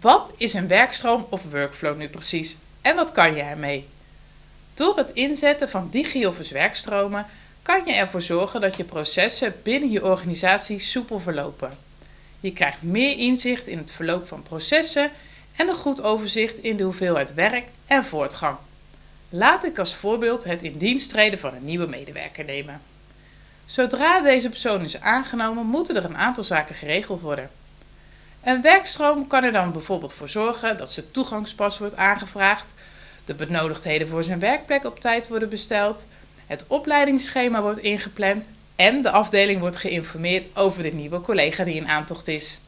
Wat is een werkstroom of workflow nu precies en wat kan je ermee? Door het inzetten van DigiOffice werkstromen kan je ervoor zorgen dat je processen binnen je organisatie soepel verlopen. Je krijgt meer inzicht in het verloop van processen en een goed overzicht in de hoeveelheid werk en voortgang. Laat ik als voorbeeld het in dienst treden van een nieuwe medewerker nemen. Zodra deze persoon is aangenomen, moeten er een aantal zaken geregeld worden. Een werkstroom kan er dan bijvoorbeeld voor zorgen dat zijn toegangspas wordt aangevraagd, de benodigdheden voor zijn werkplek op tijd worden besteld, het opleidingsschema wordt ingepland en de afdeling wordt geïnformeerd over de nieuwe collega die in aantocht is.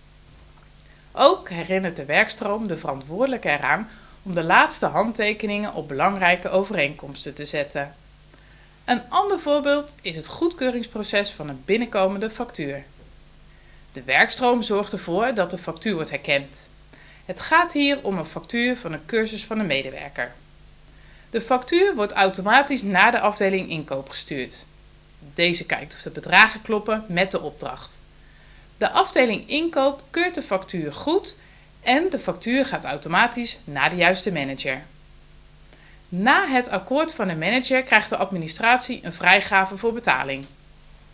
Ook herinnert de werkstroom de verantwoordelijke eraan om de laatste handtekeningen op belangrijke overeenkomsten te zetten. Een ander voorbeeld is het goedkeuringsproces van een binnenkomende factuur. De werkstroom zorgt ervoor dat de factuur wordt herkend. Het gaat hier om een factuur van een cursus van een medewerker. De factuur wordt automatisch naar de afdeling inkoop gestuurd. Deze kijkt of de bedragen kloppen met de opdracht. De afdeling inkoop keurt de factuur goed en de factuur gaat automatisch naar de juiste manager. Na het akkoord van de manager krijgt de administratie een vrijgave voor betaling.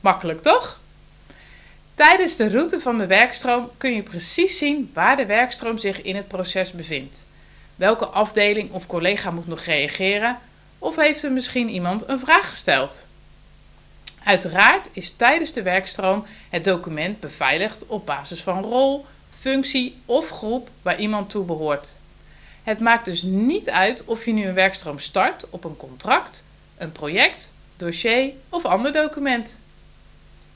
Makkelijk toch? Tijdens de route van de werkstroom kun je precies zien waar de werkstroom zich in het proces bevindt. Welke afdeling of collega moet nog reageren of heeft er misschien iemand een vraag gesteld? Uiteraard is tijdens de werkstroom het document beveiligd op basis van rol, functie of groep waar iemand toe behoort. Het maakt dus niet uit of je nu een werkstroom start op een contract, een project, dossier of ander document.